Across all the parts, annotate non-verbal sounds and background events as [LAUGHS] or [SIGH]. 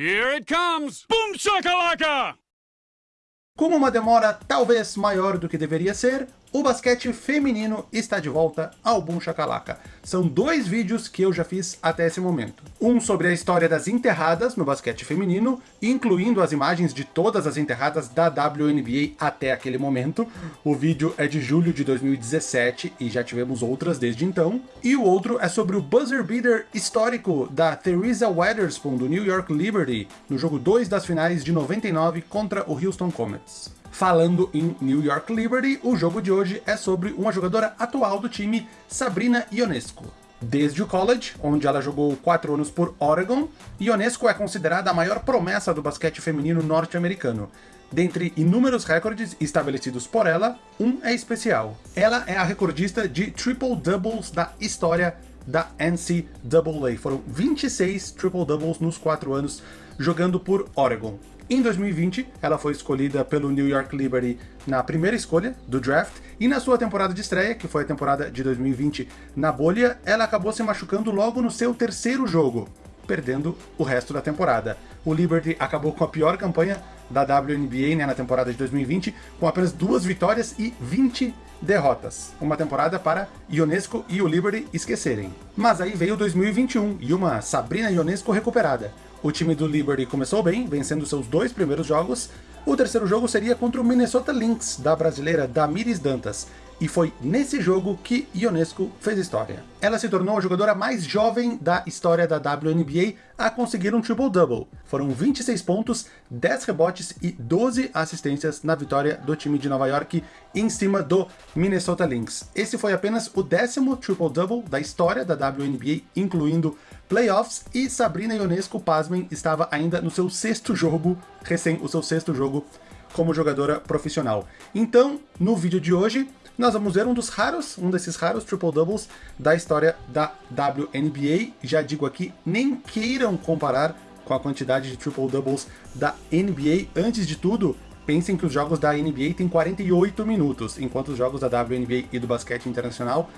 Here it comes! Boom shakalaka! Com uma demora talvez maior do que deveria ser, o basquete feminino está de volta ao Boom Shakalaka. São dois vídeos que eu já fiz até esse momento. Um sobre a história das enterradas no basquete feminino, incluindo as imagens de todas as enterradas da WNBA até aquele momento. O vídeo é de julho de 2017 e já tivemos outras desde então. E o outro é sobre o buzzer beater histórico da Theresa Weatherspoon do New York Liberty no jogo 2 das finais de 99 contra o Houston Comets. Falando em New York Liberty, o jogo de hoje é sobre uma jogadora atual do time, Sabrina Ionesco. Desde o college, onde ela jogou 4 anos por Oregon, Ionesco é considerada a maior promessa do basquete feminino norte-americano. Dentre inúmeros recordes estabelecidos por ela, um é especial. Ela é a recordista de triple-doubles da história da NCAA. Foram 26 triple-doubles nos 4 anos jogando por Oregon. Em 2020, ela foi escolhida pelo New York Liberty na primeira escolha do draft, e na sua temporada de estreia, que foi a temporada de 2020 na bolha, ela acabou se machucando logo no seu terceiro jogo, perdendo o resto da temporada. O Liberty acabou com a pior campanha da WNBA né, na temporada de 2020, com apenas duas vitórias e 20 derrotas. Uma temporada para Ionesco e o Liberty esquecerem. Mas aí veio 2021 e uma Sabrina Ionesco recuperada. O time do Liberty começou bem, vencendo seus dois primeiros jogos. O terceiro jogo seria contra o Minnesota Lynx, da brasileira Damiris Dantas, e foi nesse jogo que Ionesco fez história. Ela se tornou a jogadora mais jovem da história da WNBA a conseguir um triple-double. Foram 26 pontos, 10 rebotes e 12 assistências na vitória do time de Nova York em cima do Minnesota Lynx. Esse foi apenas o décimo triple-double da história da WNBA, incluindo playoffs, e Sabrina Ionesco, pasmem, estava ainda no seu sexto jogo, recém o seu sexto jogo como jogadora profissional. Então, no vídeo de hoje, nós vamos ver um dos raros, um desses raros triple-doubles da história da WNBA. Já digo aqui, nem queiram comparar com a quantidade de triple-doubles da NBA. Antes de tudo, pensem que os jogos da NBA têm 48 minutos, enquanto os jogos da WNBA e do basquete internacional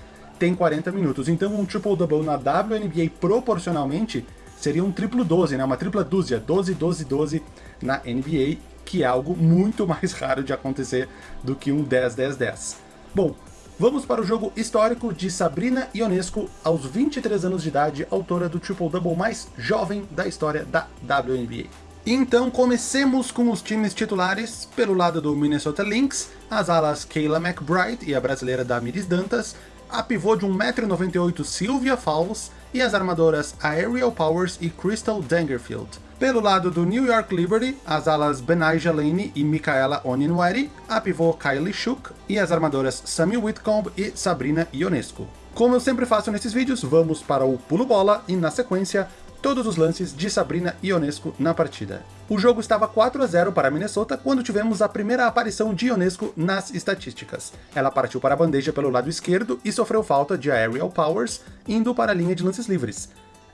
têm 40 minutos. Então um triple-double na WNBA proporcionalmente seria um triplo 12, né? uma tripla dúzia, 12, 12, 12 na NBA, que é algo muito [LAUGHS] mais raro de acontecer do que um 10, 10, 10. Bom, vamos para o jogo histórico de Sabrina Ionesco, aos 23 anos de idade, autora do triple-double mais jovem da história da WNBA. Então comecemos com os times titulares, pelo lado do Minnesota Lynx, as alas Kayla McBride e a brasileira Damiris Dantas, a pivô de 1,98m Sylvia Fowles e as armadoras Aerial Powers e Crystal Dangerfield. Pelo lado do New York Liberty, as alas Benaija Lane e Micaela Oninwari, a pivô Kylie Shook e as armadoras Sammy Whitcomb e Sabrina Ionesco. Como eu sempre faço nesses vídeos, vamos para o pulo bola e na sequência, todos os lances de Sabrina Ionesco na partida. O jogo estava 4 a 0 para Minnesota quando tivemos a primeira aparição de Ionesco nas estatísticas. Ela partiu para a bandeja pelo lado esquerdo e sofreu falta de Aerial Powers, indo para a linha de lances livres.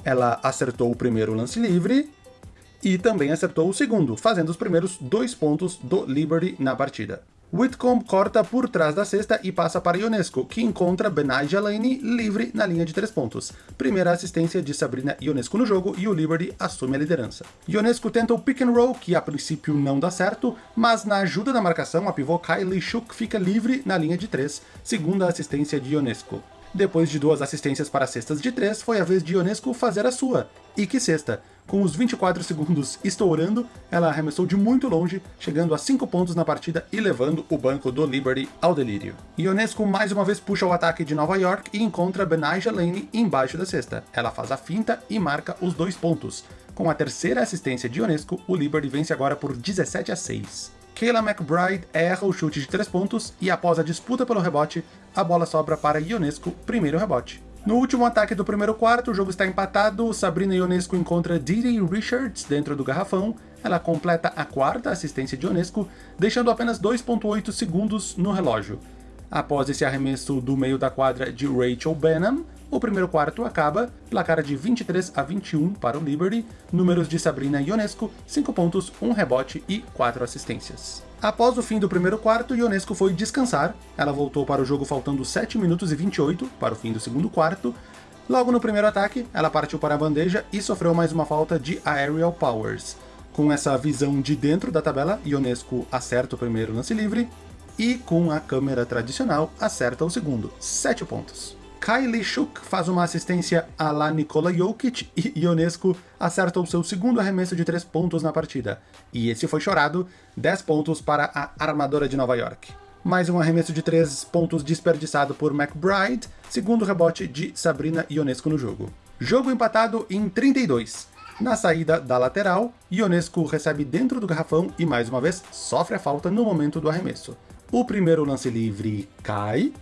Ela acertou o primeiro lance livre, e também acertou o segundo, fazendo os primeiros dois pontos do Liberty na partida. Whitcomb corta por trás da cesta e passa para Ionesco, que encontra Benaja Lane livre na linha de três pontos. Primeira assistência de Sabrina Ionesco no jogo e o Liberty assume a liderança. Ionesco tenta o pick and roll, que a princípio não dá certo, mas na ajuda da marcação a pivô Kylie Shook fica livre na linha de três, segunda assistência de Ionesco. Depois de duas assistências para cestas de três, foi a vez de Ionesco fazer a sua. E que cesta! Com os 24 segundos estourando, ela arremessou de muito longe, chegando a 5 pontos na partida e levando o banco do Liberty ao delírio. Ionesco mais uma vez puxa o ataque de Nova York e encontra Benaja Lane embaixo da cesta. Ela faz a finta e marca os dois pontos. Com a terceira assistência de Ionesco, o Liberty vence agora por 17 a 6. Kayla McBride erra o chute de 3 pontos e após a disputa pelo rebote, a bola sobra para Ionesco, primeiro rebote. No último ataque do primeiro quarto, o jogo está empatado, Sabrina Ionesco encontra Didi Richards dentro do garrafão, ela completa a quarta assistência de Ionesco, deixando apenas 2.8 segundos no relógio. Após esse arremesso do meio da quadra de Rachel Benham, o primeiro quarto acaba, placar de 23 a 21 para o Liberty, números de Sabrina Ionesco, 5 pontos, 1 rebote e 4 assistências. Após o fim do primeiro quarto, Ionesco foi descansar, ela voltou para o jogo faltando 7 minutos e 28 para o fim do segundo quarto, Logo no primeiro ataque, ela partiu para a bandeja e sofreu mais uma falta de Aerial Powers. Com essa visão de dentro da tabela, Ionesco acerta o primeiro lance livre, e com a câmera tradicional acerta o segundo, 7 pontos. Kylie Shuk faz uma assistência a la Nikola Jokic e Ionesco acerta o seu segundo arremesso de 3 pontos na partida. E esse foi chorado, 10 pontos para a armadora de Nova York. Mais um arremesso de 3 pontos desperdiçado por McBride, segundo rebote de Sabrina Ionesco no jogo. Jogo empatado em 32. Na saída da lateral, Ionesco recebe dentro do garrafão e mais uma vez sofre a falta no momento do arremesso. O primeiro lance livre cai,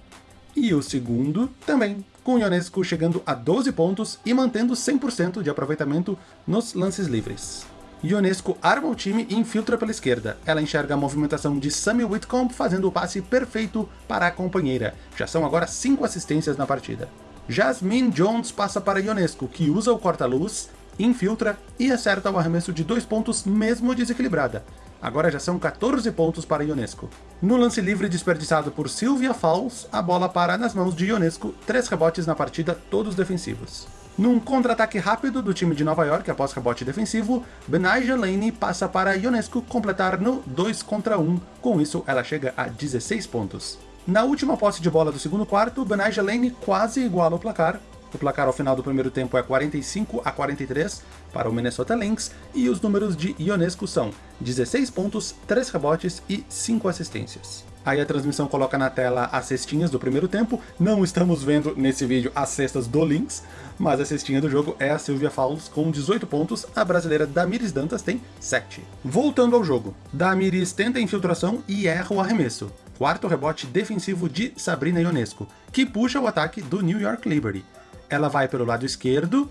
e o segundo também, com Ionescu chegando a 12 pontos e mantendo 100% de aproveitamento nos lances livres. Ionescu arma o time e infiltra pela esquerda. Ela enxerga a movimentação de Sammy Whitcomb fazendo o passe perfeito para a companheira. Já são agora 5 assistências na partida. Jasmine Jones passa para Ionescu, que usa o corta-luz, infiltra e acerta o arremesso de dois pontos mesmo desequilibrada. Agora já são 14 pontos para Ionesco. No lance livre desperdiçado por Sylvia Fowles, a bola para nas mãos de Ionesco, três rebotes na partida, todos defensivos. Num contra-ataque rápido do time de Nova York após rebote defensivo, Benija Lane passa para Ionesco completar no 2 contra 1, com isso ela chega a 16 pontos. Na última posse de bola do segundo quarto, Benija Lane quase iguala o placar, o placar ao final do primeiro tempo é 45 a 43 para o Minnesota Lynx e os números de Ionesco são 16 pontos, 3 rebotes e 5 assistências. Aí a transmissão coloca na tela as cestinhas do primeiro tempo, não estamos vendo nesse vídeo as cestas do Lynx, mas a cestinha do jogo é a Sylvia Fowles com 18 pontos, a brasileira Damiris Dantas tem 7. Voltando ao jogo, Damiris tenta a infiltração e erra o arremesso. Quarto rebote defensivo de Sabrina Ionesco, que puxa o ataque do New York Liberty ela vai pelo lado esquerdo,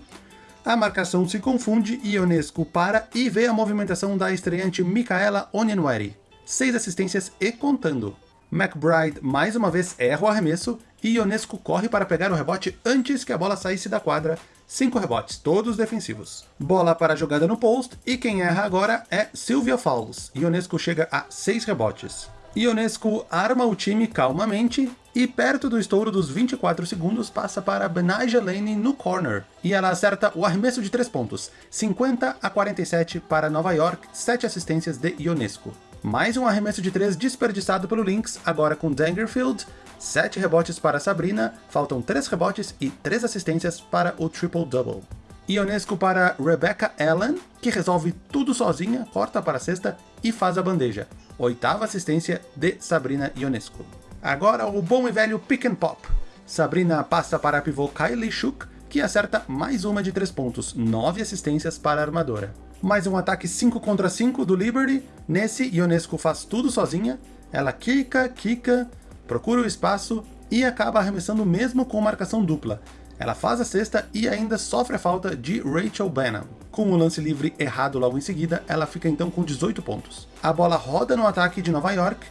a marcação se confunde Ionesco para e vê a movimentação da estreante Micaela Onyenwere. Seis assistências e contando. McBride mais uma vez erra o arremesso e Ionesco corre para pegar o rebote antes que a bola saísse da quadra. Cinco rebotes, todos defensivos. Bola para a jogada no post e quem erra agora é Sylvia Fowles. Ionesco chega a seis rebotes. Ionescu arma o time calmamente e perto do estouro dos 24 segundos passa para Benaja Lane no corner, e ela acerta o arremesso de 3 pontos, 50 a 47 para Nova York, 7 assistências de Ionescu. Mais um arremesso de 3 desperdiçado pelo Lynx, agora com Dangerfield, 7 rebotes para Sabrina, faltam 3 rebotes e 3 assistências para o triple-double. Ionescu para Rebecca Allen, que resolve tudo sozinha, corta para a cesta e faz a bandeja oitava assistência de Sabrina Ionescu. Agora o bom e velho pick and pop. Sabrina passa para a pivô Kylie Shook, que acerta mais uma de 3 pontos, 9 assistências para a armadora. Mais um ataque 5 contra 5 do Liberty, nesse Ionescu faz tudo sozinha, ela quica, quica, procura o espaço e acaba arremessando mesmo com marcação dupla. Ela faz a cesta e ainda sofre a falta de Rachel Bannon. Com o lance livre errado logo em seguida, ela fica então com 18 pontos. A bola roda no ataque de Nova York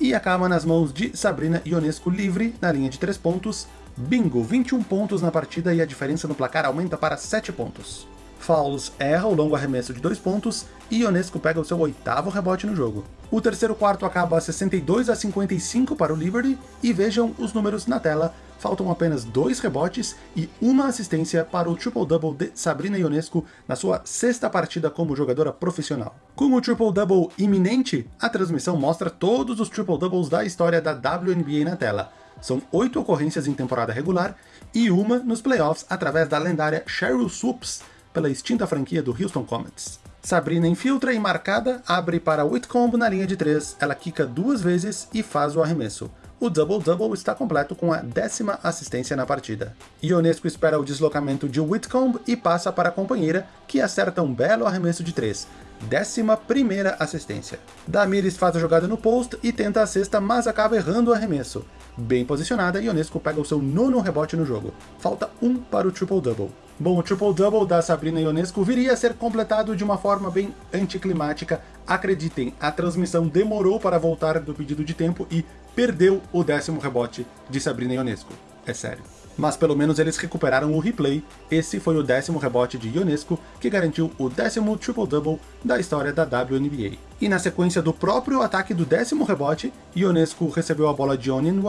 e acaba nas mãos de Sabrina Ionesco livre na linha de 3 pontos. Bingo, 21 pontos na partida e a diferença no placar aumenta para 7 pontos. Fowles erra o longo arremesso de 2 pontos e Ionesco pega o seu oitavo rebote no jogo. O terceiro quarto acaba 62 a 55 para o Liberty e vejam os números na tela faltam apenas dois rebotes e uma assistência para o triple-double de Sabrina Ionescu na sua sexta partida como jogadora profissional. Com o triple-double iminente, a transmissão mostra todos os triple-doubles da história da WNBA na tela. São oito ocorrências em temporada regular e uma nos playoffs através da lendária Cheryl Swoops, pela extinta franquia do Houston Comets. Sabrina infiltra e marcada, abre para Whitcomb na linha de 3, ela quica duas vezes e faz o arremesso o double-double está completo com a décima assistência na partida. Ionesco espera o deslocamento de Whitcomb e passa para a companheira, que acerta um belo arremesso de 3, décima primeira assistência. Damiris faz a jogada no post e tenta a cesta, mas acaba errando o arremesso. Bem posicionada, Ionesco pega o seu nono rebote no jogo. Falta um para o triple-double. Bom, o triple-double da Sabrina Ionesco viria a ser completado de uma forma bem anticlimática. Acreditem, a transmissão demorou para voltar do pedido de tempo e perdeu o décimo rebote de Sabrina Ionesco. É sério. Mas pelo menos eles recuperaram o replay, esse foi o décimo rebote de Ionesco, que garantiu o décimo triple-double da história da WNBA. E na sequência do próprio ataque do décimo rebote, Ionesco recebeu a bola de Onin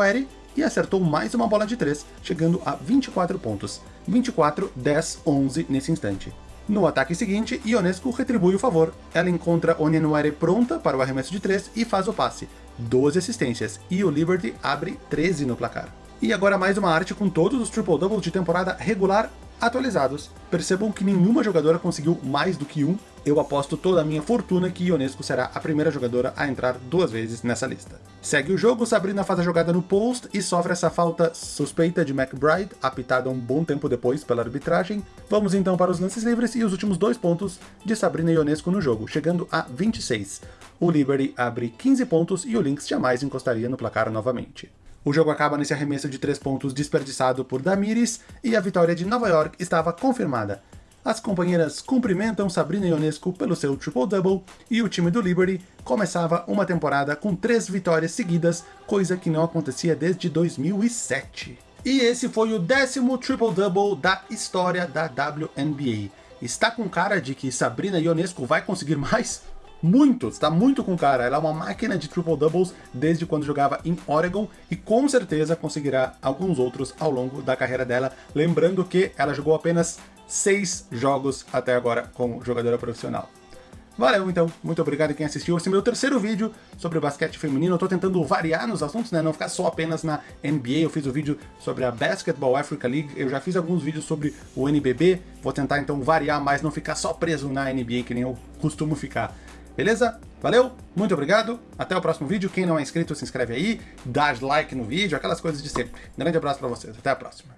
e acertou mais uma bola de 3, chegando a 24 pontos. 24, 10, 11 nesse instante. No ataque seguinte, Ionescu retribui o favor. Ela encontra Onyenuere pronta para o arremesso de 3 e faz o passe. 12 assistências, e o Liberty abre 13 no placar. E agora mais uma arte com todos os triple-doubles de temporada regular atualizados. Percebam que nenhuma jogadora conseguiu mais do que um. Eu aposto toda a minha fortuna que Ionesco será a primeira jogadora a entrar duas vezes nessa lista. Segue o jogo, Sabrina faz a jogada no post e sofre essa falta suspeita de McBride, apitada um bom tempo depois pela arbitragem. Vamos então para os lances livres e os últimos dois pontos de Sabrina Ionesco no jogo, chegando a 26. O Liberty abre 15 pontos e o Lynx jamais encostaria no placar novamente. O jogo acaba nesse arremesso de 3 pontos desperdiçado por Damiris e a vitória de Nova York estava confirmada. As companheiras cumprimentam Sabrina Ionescu pelo seu triple-double e o time do Liberty começava uma temporada com três vitórias seguidas, coisa que não acontecia desde 2007. E esse foi o décimo triple-double da história da WNBA. Está com cara de que Sabrina Ionescu vai conseguir [LAUGHS] mais? Muito, está muito com cara. Ela é uma máquina de triple doubles desde quando jogava em Oregon e com certeza conseguirá alguns outros ao longo da carreira dela. Lembrando que ela jogou apenas seis jogos até agora como jogadora profissional. Valeu, então. Muito obrigado quem assistiu. Esse é meu terceiro vídeo sobre basquete feminino. Eu tô tentando variar nos assuntos, né? Não ficar só apenas na NBA. Eu fiz o um vídeo sobre a Basketball Africa League. Eu já fiz alguns vídeos sobre o NBB. Vou tentar, então, variar mais, não ficar só preso na NBA, que nem eu costumo ficar. Beleza? Valeu, muito obrigado, até o próximo vídeo. Quem não é inscrito, se inscreve aí, dá like no vídeo, aquelas coisas de sempre. Grande abraço pra vocês, até a próxima.